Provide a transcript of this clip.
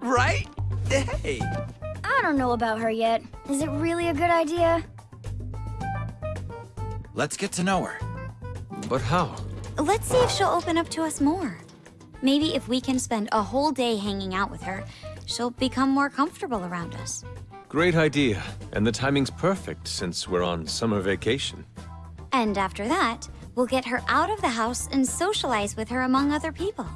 right? Hey. I don't know about her yet. Is it really a good idea? Let's get to know her. But how? Let's see if she'll open up to us more. Maybe if we can spend a whole day hanging out with her, she'll become more comfortable around us. Great idea. And the timing's perfect since we're on summer vacation. And after that, we'll get her out of the house and socialize with her among other people.